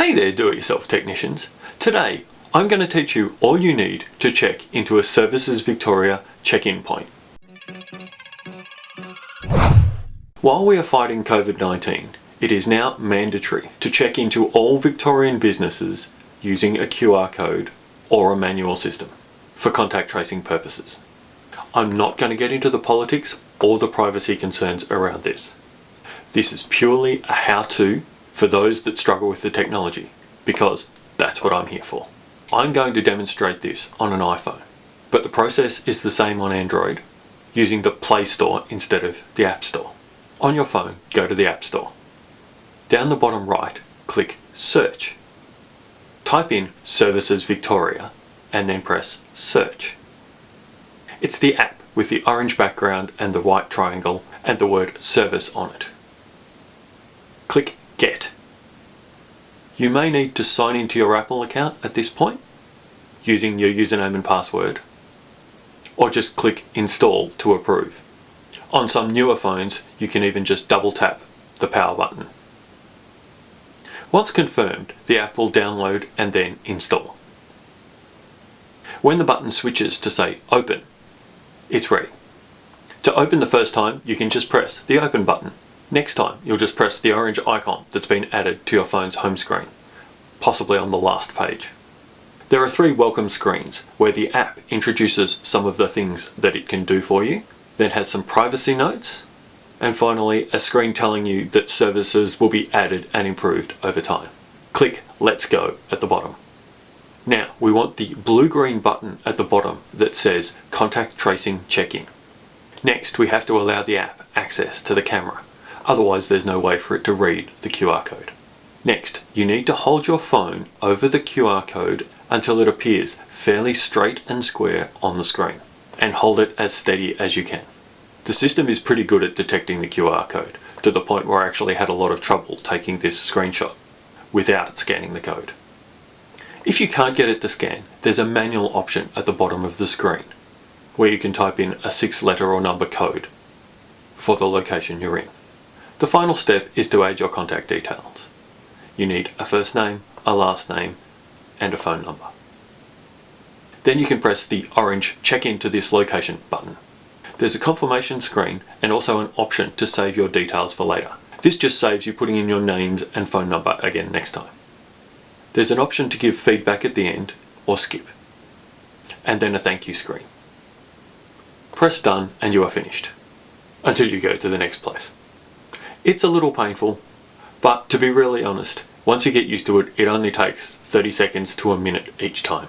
Hey there do-it-yourself technicians. Today I'm going to teach you all you need to check into a Services Victoria check-in point. While we are fighting COVID-19, it is now mandatory to check into all Victorian businesses using a QR code or a manual system for contact tracing purposes. I'm not going to get into the politics or the privacy concerns around this. This is purely a how-to for those that struggle with the technology because that's what I'm here for. I'm going to demonstrate this on an iPhone, but the process is the same on Android using the Play Store instead of the App Store. On your phone, go to the App Store. Down the bottom right, click Search. Type in Services Victoria and then press Search. It's the app with the orange background and the white triangle and the word Service on it. Click Get. You may need to sign into your Apple account at this point using your username and password or just click Install to approve. On some newer phones you can even just double tap the power button. Once confirmed the app will download and then install. When the button switches to say open it's ready. To open the first time you can just press the open button Next time, you'll just press the orange icon that's been added to your phone's home screen, possibly on the last page. There are three welcome screens where the app introduces some of the things that it can do for you, then has some privacy notes, and finally a screen telling you that services will be added and improved over time. Click Let's Go at the bottom. Now we want the blue-green button at the bottom that says Contact Tracing Check-in. Next we have to allow the app access to the camera otherwise there's no way for it to read the QR code. Next, you need to hold your phone over the QR code until it appears fairly straight and square on the screen, and hold it as steady as you can. The system is pretty good at detecting the QR code, to the point where I actually had a lot of trouble taking this screenshot without it scanning the code. If you can't get it to scan, there's a manual option at the bottom of the screen, where you can type in a six letter or number code for the location you're in. The final step is to add your contact details. You need a first name, a last name, and a phone number. Then you can press the orange check into this location button. There's a confirmation screen and also an option to save your details for later. This just saves you putting in your names and phone number again next time. There's an option to give feedback at the end or skip. And then a thank you screen. Press done and you are finished. Until you go to the next place. It's a little painful, but to be really honest, once you get used to it, it only takes 30 seconds to a minute each time.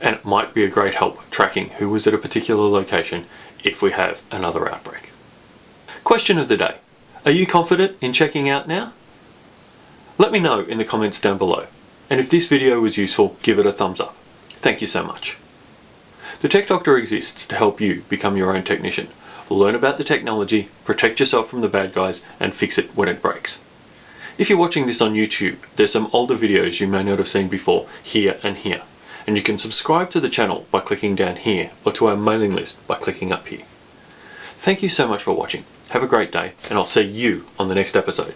And it might be a great help tracking who was at a particular location if we have another outbreak. Question of the day. Are you confident in checking out now? Let me know in the comments down below. And if this video was useful, give it a thumbs up. Thank you so much. The Tech Doctor exists to help you become your own technician learn about the technology, protect yourself from the bad guys, and fix it when it breaks. If you're watching this on YouTube, there's some older videos you may not have seen before here and here. And you can subscribe to the channel by clicking down here or to our mailing list by clicking up here. Thank you so much for watching. Have a great day and I'll see you on the next episode.